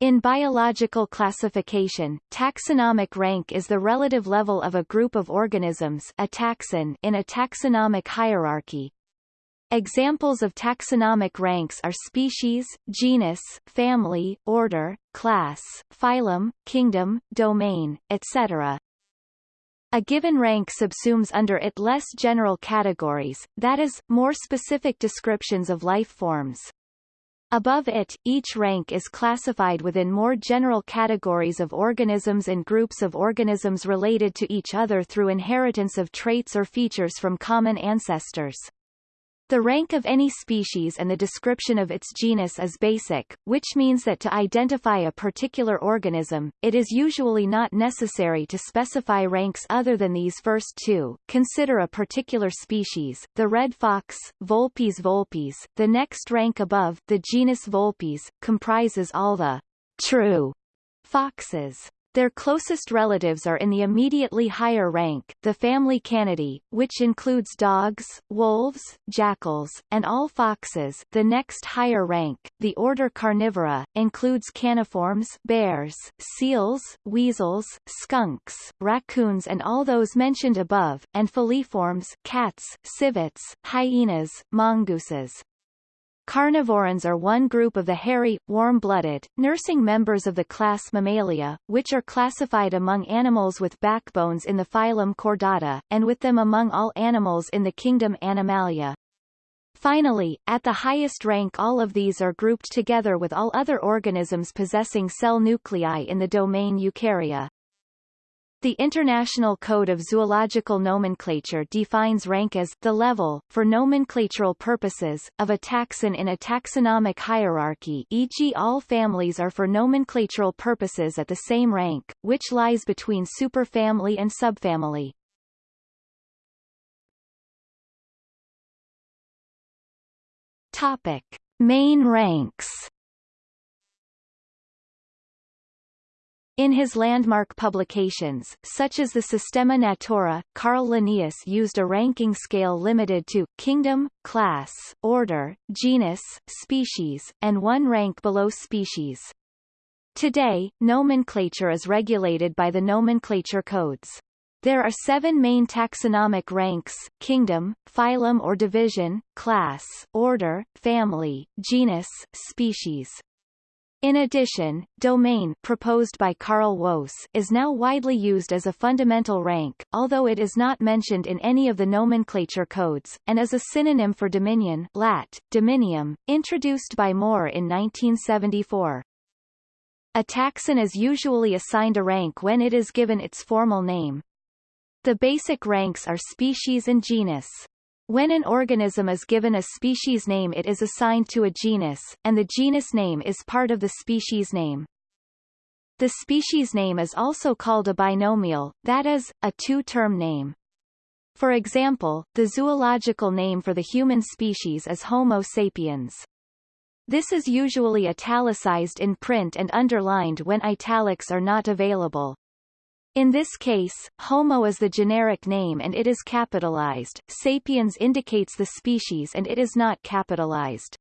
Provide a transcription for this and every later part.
In biological classification, taxonomic rank is the relative level of a group of organisms a taxon in a taxonomic hierarchy. Examples of taxonomic ranks are species, genus, family, order, class, phylum, kingdom, domain, etc. A given rank subsumes under it less general categories, that is, more specific descriptions of life forms. Above it, each rank is classified within more general categories of organisms and groups of organisms related to each other through inheritance of traits or features from common ancestors. The rank of any species and the description of its genus is basic, which means that to identify a particular organism, it is usually not necessary to specify ranks other than these first two. Consider a particular species, the red fox, Vulpes vulpes. The next rank above, the genus Vulpes, comprises all the true foxes. Their closest relatives are in the immediately higher rank, the family Canidae, which includes dogs, wolves, jackals, and all foxes. The next higher rank, the order Carnivora, includes caniforms, bears, seals, weasels, skunks, raccoons and all those mentioned above, and feliforms, cats, civets, hyenas, mongooses. Carnivorans are one group of the hairy, warm-blooded, nursing members of the class Mammalia, which are classified among animals with backbones in the phylum Chordata, and with them among all animals in the kingdom Animalia. Finally, at the highest rank all of these are grouped together with all other organisms possessing cell nuclei in the domain Eukarya. The International Code of Zoological Nomenclature defines rank as the level, for nomenclatural purposes, of a taxon in a taxonomic hierarchy e.g. all families are for nomenclatural purposes at the same rank, which lies between superfamily and subfamily. Topic. Main ranks In his landmark publications, such as the Systema Naturae, Carl Linnaeus used a ranking scale limited to kingdom, class, order, genus, species, and one rank below species. Today, nomenclature is regulated by the nomenclature codes. There are seven main taxonomic ranks, kingdom, phylum or division, class, order, family, genus, species. In addition, domain proposed by Carl Woese is now widely used as a fundamental rank, although it is not mentioned in any of the nomenclature codes, and as a synonym for dominion lat. dominium, introduced by Moore in 1974. A taxon is usually assigned a rank when it is given its formal name. The basic ranks are species and genus. When an organism is given a species name it is assigned to a genus, and the genus name is part of the species name. The species name is also called a binomial, that is, a two-term name. For example, the zoological name for the human species is Homo sapiens. This is usually italicized in print and underlined when italics are not available. In this case, Homo is the generic name and it is capitalized, sapiens indicates the species and it is not capitalized.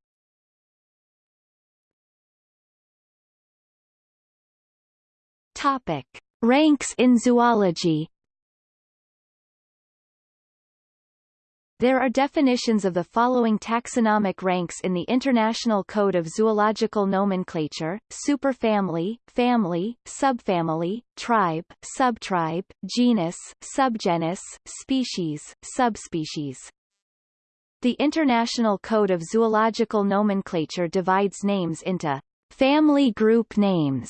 Topic. Ranks in zoology There are definitions of the following taxonomic ranks in the International Code of Zoological Nomenclature, superfamily, family, subfamily, tribe, subtribe, genus, subgenus, species, subspecies. The International Code of Zoological Nomenclature divides names into family group names,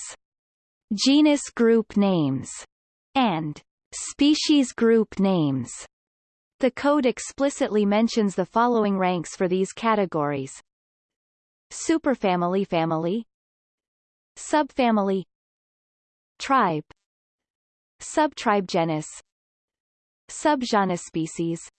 genus group names, and species group names. The code explicitly mentions the following ranks for these categories. Superfamily family. Subfamily. Tribe. Subtribe genus Subgenus species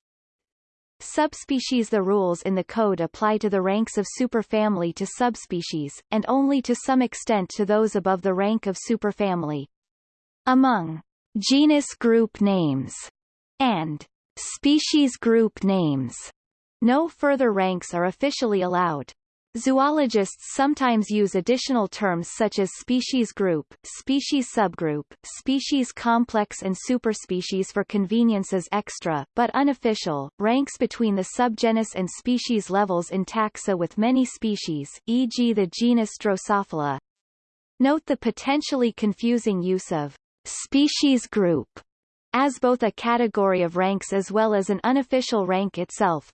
Subspecies The rules in the code apply to the ranks of superfamily to subspecies, and only to some extent to those above the rank of superfamily. Among genus group names and Species group names. No further ranks are officially allowed. Zoologists sometimes use additional terms such as species group, species subgroup, species complex and superspecies for convenience as extra, but unofficial, ranks between the subgenus and species levels in taxa with many species, e.g. the genus Drosophila. Note the potentially confusing use of species group as both a category of ranks as well as an unofficial rank itself,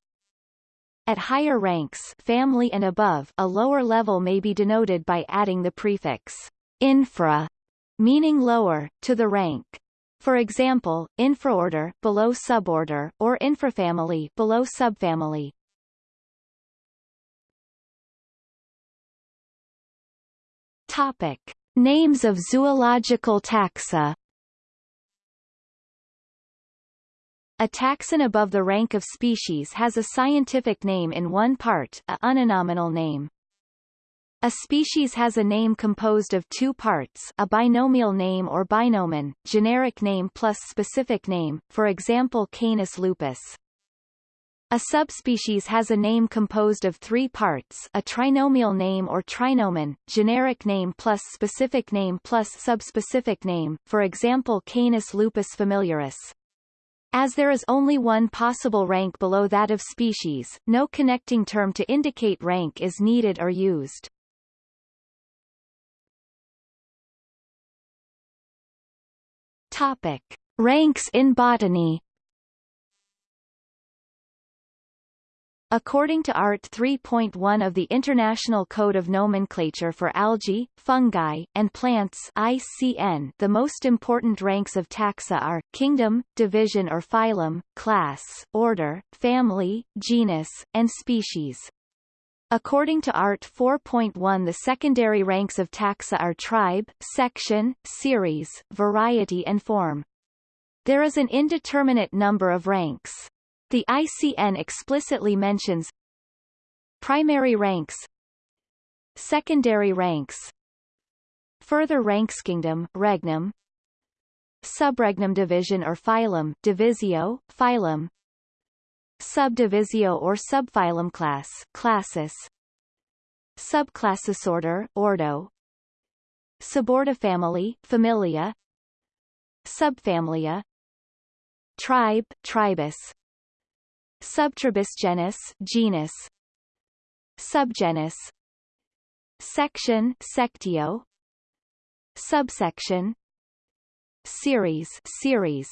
at higher ranks family and above, a lower level may be denoted by adding the prefix infra, meaning lower, to the rank. For example, infraorder below suborder, or infrafamily below subfamily. Topic: Names of zoological taxa A taxon above the rank of species has a scientific name in one part a uninominal name. A species has a name composed of two parts a binomial name or binomen, generic name plus specific name, for example Canis lupus. A subspecies has a name composed of three parts a trinomial name or trinomen, generic name plus specific name plus subspecific name, for example Canis lupus familiaris. As there is only one possible rank below that of species, no connecting term to indicate rank is needed or used. Topic. Ranks in botany According to Art 3.1 of the International Code of Nomenclature for Algae, Fungi, and Plants ICN, the most important ranks of taxa are, kingdom, division or phylum, class, order, family, genus, and species. According to Art 4.1 the secondary ranks of taxa are tribe, section, series, variety and form. There is an indeterminate number of ranks. The ICN explicitly mentions primary ranks secondary ranks further ranks kingdom regnum subregnum division or phylum divisio phylum subdivisio or subphylum class classis subclassis order ordo subordifamily familia subfamilia tribe tribus Subtribus genus genus. Subgenus. Section sectio. Subsection. Series series.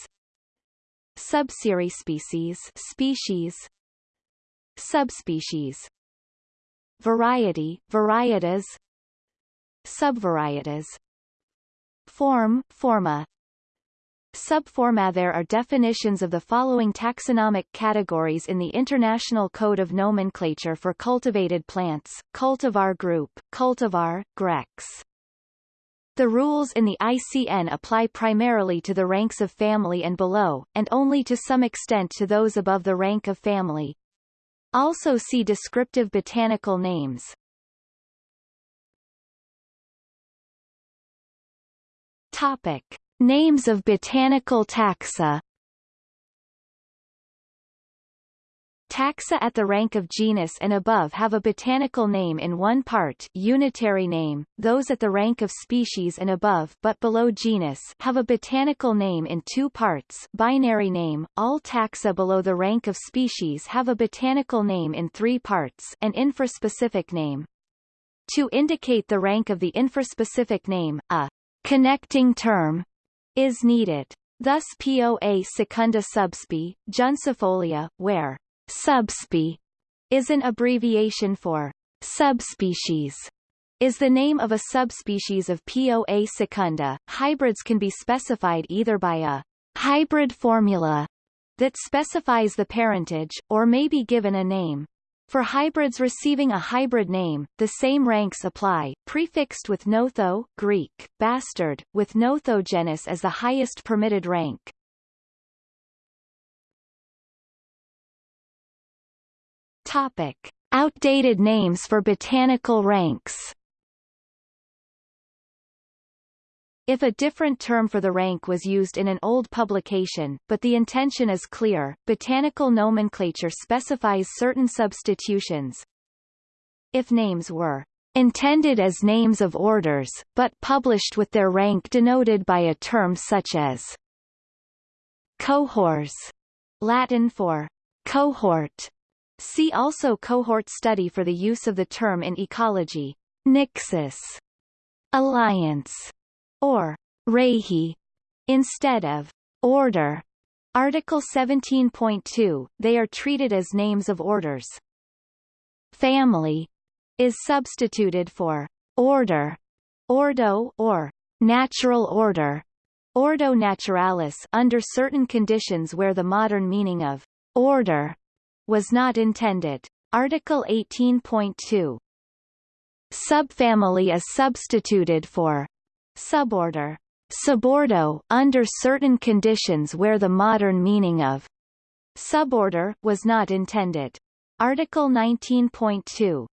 Subseries species species. Subspecies. Variety varietas. Subvarietas. Form forma Subforma There are definitions of the following taxonomic categories in the International Code of Nomenclature for cultivated plants, cultivar group, cultivar, Grex. The rules in the ICN apply primarily to the ranks of family and below, and only to some extent to those above the rank of family. Also see descriptive botanical names. Topic. Names of botanical taxa. Taxa at the rank of genus and above have a botanical name in one part unitary name, those at the rank of species and above but below genus have a botanical name in two parts binary name, all taxa below the rank of species have a botanical name in three parts an infraspecific name. To indicate the rank of the infraspecific name, a connecting term is needed. Thus Poa secunda subsp. Juncifolia, where subsp. is an abbreviation for subspecies is the name of a subspecies of Poa secunda. Hybrids can be specified either by a hybrid formula that specifies the parentage, or may be given a name. For hybrids receiving a hybrid name, the same ranks apply, prefixed with notho Greek, bastard, with nothogenus as the highest permitted rank. Topic. Outdated names for botanical ranks If a different term for the rank was used in an old publication, but the intention is clear, botanical nomenclature specifies certain substitutions. if names were intended as names of orders, but published with their rank denoted by a term such as cohors, Latin for cohort. See also cohort study for the use of the term in ecology. Nixus, alliance, or Reihe, instead of order. Article 17.2, they are treated as names of orders. Family is substituted for order, ordo or natural order, ordo naturalis under certain conditions where the modern meaning of order was not intended. Article 18.2 Subfamily is substituted for suborder subordo under certain conditions where the modern meaning of suborder was not intended. Article 19.2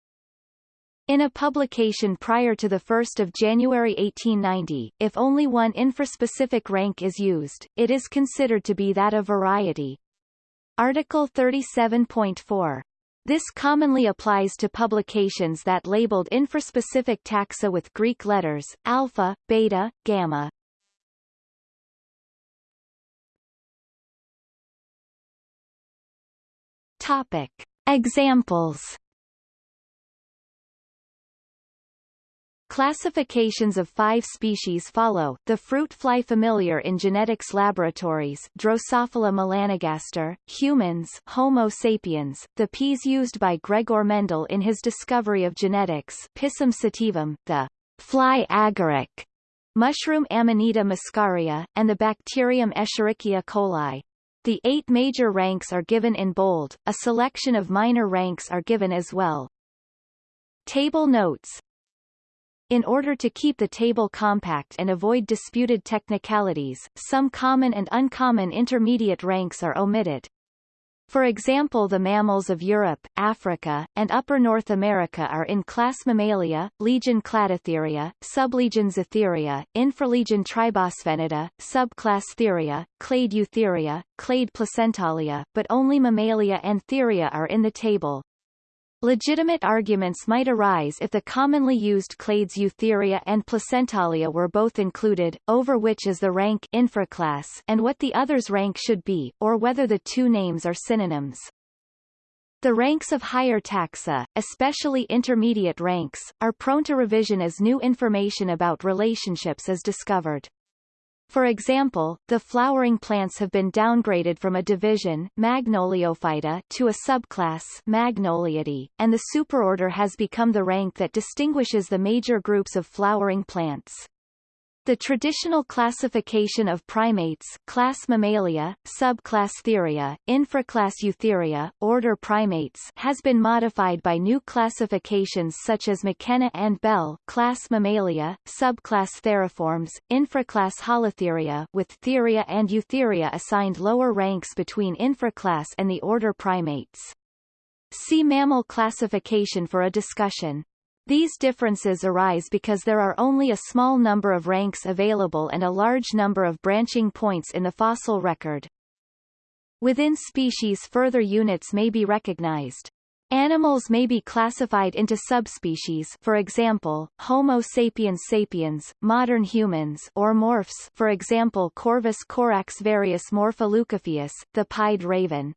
in a publication prior to 1 January 1890, if only one infraspecific rank is used, it is considered to be that of variety. Article 37.4 this commonly applies to publications that labeled infraspecific taxa with Greek letters, alpha, beta, gamma. Topic. Examples Classifications of five species follow, the fruit fly familiar in genetics laboratories Drosophila melanogaster, humans Homo sapiens, the peas used by Gregor Mendel in his discovery of genetics Pisum sativum, the fly agaric, mushroom Amanita muscaria, and the bacterium Escherichia coli. The eight major ranks are given in bold, a selection of minor ranks are given as well. Table notes in order to keep the table compact and avoid disputed technicalities, some common and uncommon intermediate ranks are omitted. For example the mammals of Europe, Africa, and Upper North America are in class Mammalia, legion Cladotheria, sublegion Zootheria, infralegion Tribosphenida, subclass Theria, clade Eutheria, clade Placentalia, but only Mammalia and Theria are in the table. Legitimate arguments might arise if the commonly used clades Eutheria and Placentalia were both included, over which is the rank infraclass and what the other's rank should be, or whether the two names are synonyms. The ranks of higher taxa, especially intermediate ranks, are prone to revision as new information about relationships is discovered. For example, the flowering plants have been downgraded from a division Magnoliophyta to a subclass Magnoliidae, and the superorder has become the rank that distinguishes the major groups of flowering plants. The traditional classification of primates class Mammalia, subclass Theria, infraclass Eutheria, order Primates has been modified by new classifications such as McKenna and Bell class Mammalia, subclass Theriformes, infraclass Holotheria with Theria and Eutheria assigned lower ranks between infraclass and the order Primates. See mammal classification for a discussion. These differences arise because there are only a small number of ranks available and a large number of branching points in the fossil record. Within species further units may be recognized. Animals may be classified into subspecies for example, Homo sapiens sapiens, modern humans or morphs for example Corvus corax varius morpha leucophaeus, the pied raven.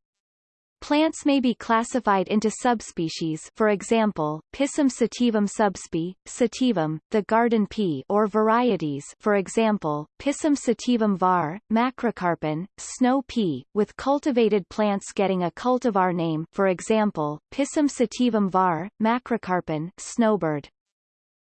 Plants may be classified into subspecies for example, Pisum sativum subsp. sativum, the garden pea or varieties for example, Pisum sativum var, macrocarpon, snow pea, with cultivated plants getting a cultivar name for example, Pisum sativum var, macrocarpon, snowbird.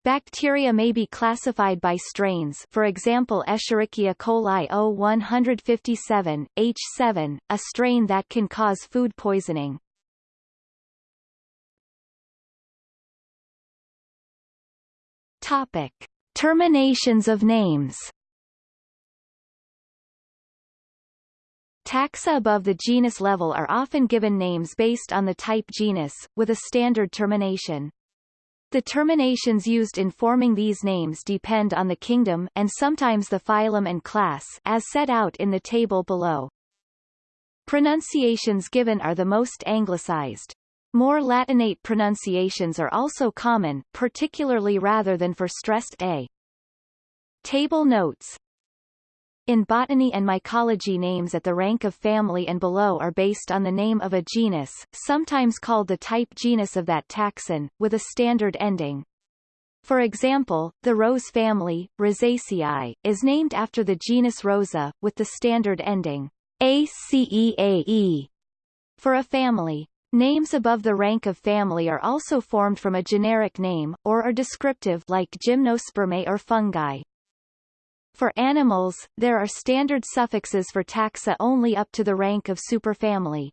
Bacteria may be classified by strains for example Escherichia coli O157, H7, a strain that can cause food poisoning. Topic. Terminations of names Taxa above the genus level are often given names based on the type genus, with a standard termination. The terminations used in forming these names depend on the kingdom and sometimes the phylum and class as set out in the table below. Pronunciations given are the most anglicized. More Latinate pronunciations are also common, particularly rather than for stressed a. Table notes in botany and mycology names at the rank of family and below are based on the name of a genus, sometimes called the type genus of that taxon, with a standard ending. For example, the rose family, Rosaceae, is named after the genus Rosa, with the standard ending ACEAE for a family. Names above the rank of family are also formed from a generic name, or are descriptive like gymnospermae or fungi. For animals, there are standard suffixes for taxa only up to the rank of superfamily.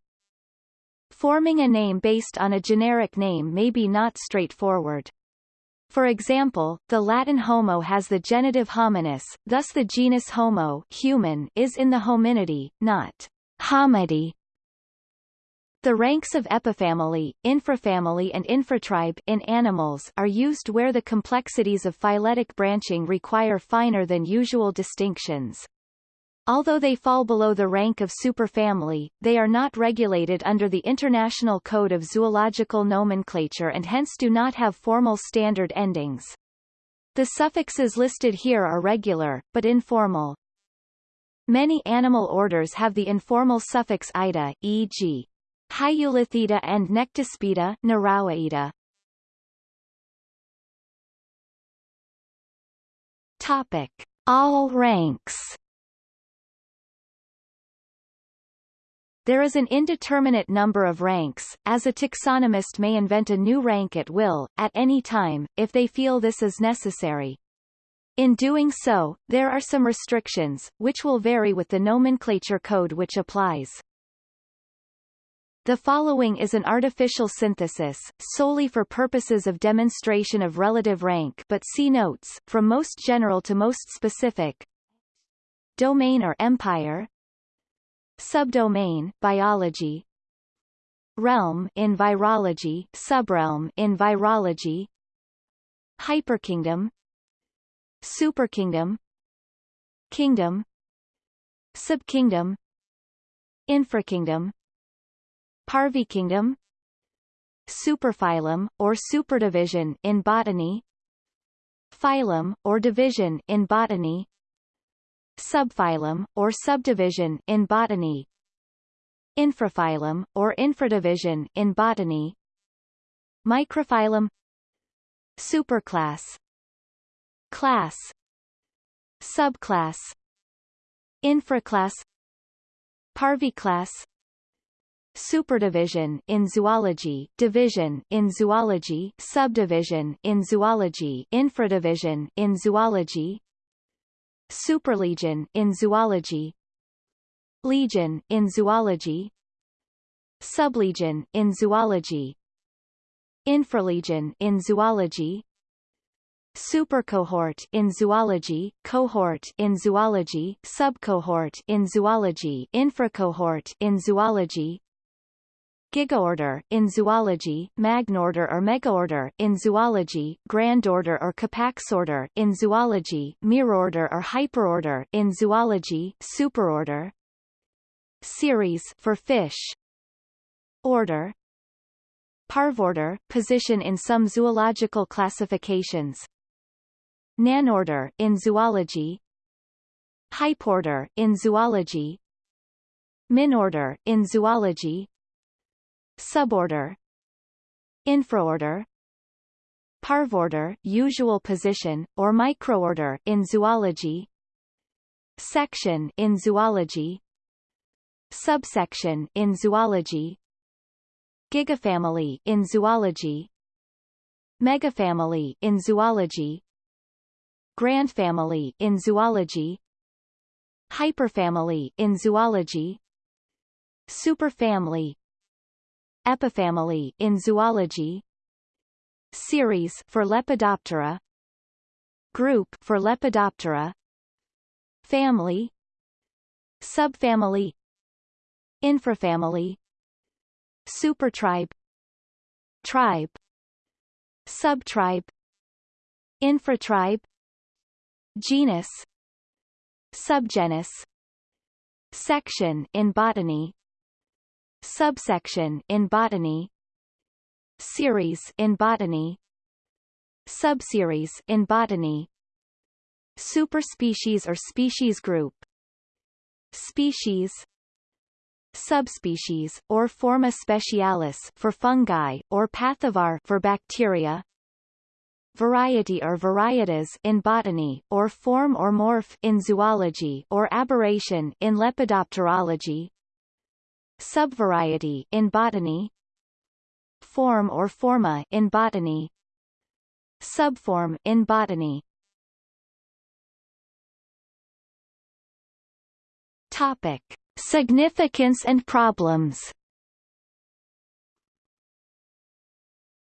Forming a name based on a generic name may be not straightforward. For example, the Latin homo has the genitive hominis, thus the genus Homo human is in the hominidae, not homidae. The ranks of epifamily, infrafamily and infratribe in animals are used where the complexities of phyletic branching require finer than usual distinctions. Although they fall below the rank of superfamily, they are not regulated under the International Code of Zoological Nomenclature and hence do not have formal standard endings. The suffixes listed here are regular, but informal. Many animal orders have the informal suffix ida, e.g. Hyolithida and Nectaspida Naraoiida. Topic. All ranks There is an indeterminate number of ranks, as a taxonomist may invent a new rank at will, at any time, if they feel this is necessary. In doing so, there are some restrictions, which will vary with the nomenclature code which applies. The following is an artificial synthesis, solely for purposes of demonstration of relative rank but see notes, from most general to most specific. Domain or empire. Subdomain biology. Realm in virology. Subrealm in virology. Hyperkingdom. Superkingdom. Kingdom. Subkingdom. Infrakingdom Parvikingdom Superphylum, or superdivision in botany Phylum, or division in botany Subphylum, or subdivision in botany Infraphylum, or infradivision in botany Microphylum Superclass Class Subclass Infraclass Parviclass Superdivision in zoology, division in zoology, subdivision in zoology, infradivision in zoology, superlegion in zoology, legion in zoology, sublegion in zoology, infralegion in zoology, supercohort in zoology, cohort in zoology, subcohort in zoology, infracohort in zoology, Gigaorder in zoology, magnorder or megaorder in zoology, grandorder or capaxorder in zoology, mirorder or hyperorder in zoology, superorder. Series for fish. Order. Parvorder, position in some zoological classifications. Nanorder in zoology. Hyporder in zoology. Minorder in zoology Suborder Infraorder Parvorder usual position, or microorder in zoology Section in zoology Subsection in zoology Gigafamily in zoology Megafamily in zoology Grandfamily in zoology Hyperfamily in zoology Superfamily Epifamily in zoology. Series for Lepidoptera. Group for Lepidoptera. Family. Subfamily. Infrafamily. Supertribe. Tribe. Subtribe. Infratribe. Genus. Subgenus. Section in botany Subsection in botany series in botany subseries in botany superspecies or species group species subspecies or forma specialis for fungi or pathovar for bacteria variety or varietas in botany or form or morph in zoology or aberration in lepidopterology subvariety in botany form or forma in botany subform in botany topic significance and problems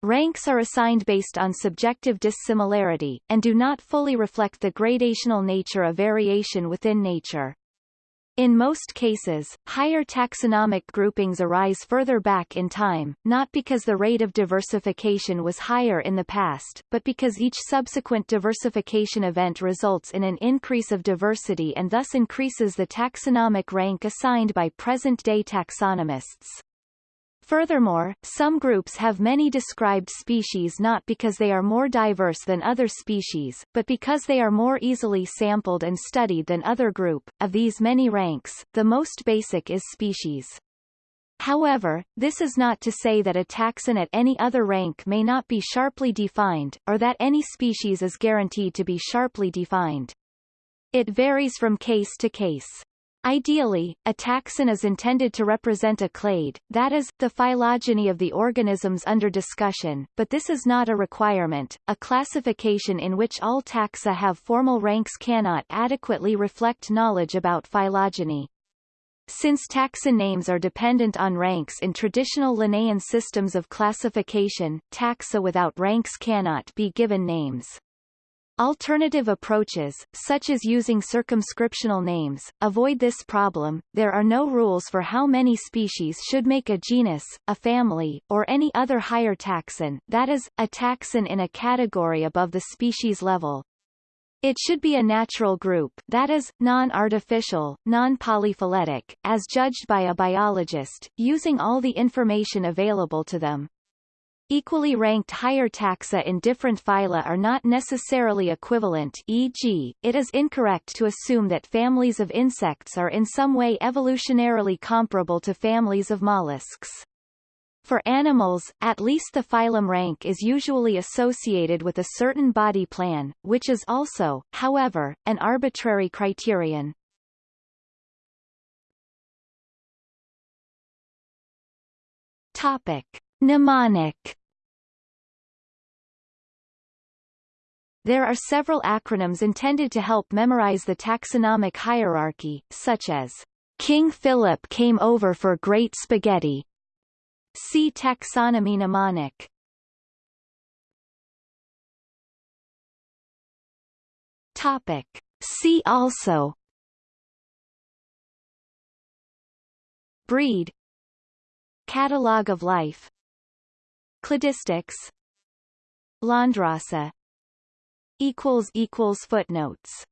Ranks are assigned based on subjective dissimilarity, and do not fully reflect the gradational nature of variation within nature. In most cases, higher taxonomic groupings arise further back in time, not because the rate of diversification was higher in the past, but because each subsequent diversification event results in an increase of diversity and thus increases the taxonomic rank assigned by present-day taxonomists. Furthermore, some groups have many described species not because they are more diverse than other species, but because they are more easily sampled and studied than other group. Of these many ranks, the most basic is species. However, this is not to say that a taxon at any other rank may not be sharply defined, or that any species is guaranteed to be sharply defined. It varies from case to case. Ideally, a taxon is intended to represent a clade, that is, the phylogeny of the organisms under discussion, but this is not a requirement. A classification in which all taxa have formal ranks cannot adequately reflect knowledge about phylogeny. Since taxon names are dependent on ranks in traditional Linnaean systems of classification, taxa without ranks cannot be given names. Alternative approaches, such as using circumscriptional names, avoid this problem. There are no rules for how many species should make a genus, a family, or any other higher taxon, that is, a taxon in a category above the species level. It should be a natural group, that is, non-artificial, non-polyphyletic, as judged by a biologist, using all the information available to them. Equally ranked higher taxa in different phyla are not necessarily equivalent e.g., it is incorrect to assume that families of insects are in some way evolutionarily comparable to families of mollusks. For animals, at least the phylum rank is usually associated with a certain body plan, which is also, however, an arbitrary criterion. Topic. Mnemonic There are several acronyms intended to help memorize the taxonomic hierarchy, such as King Philip came over for great spaghetti. See taxonomy mnemonic. Topic. See also Breed Catalogue of life Cladistics. Equals footnotes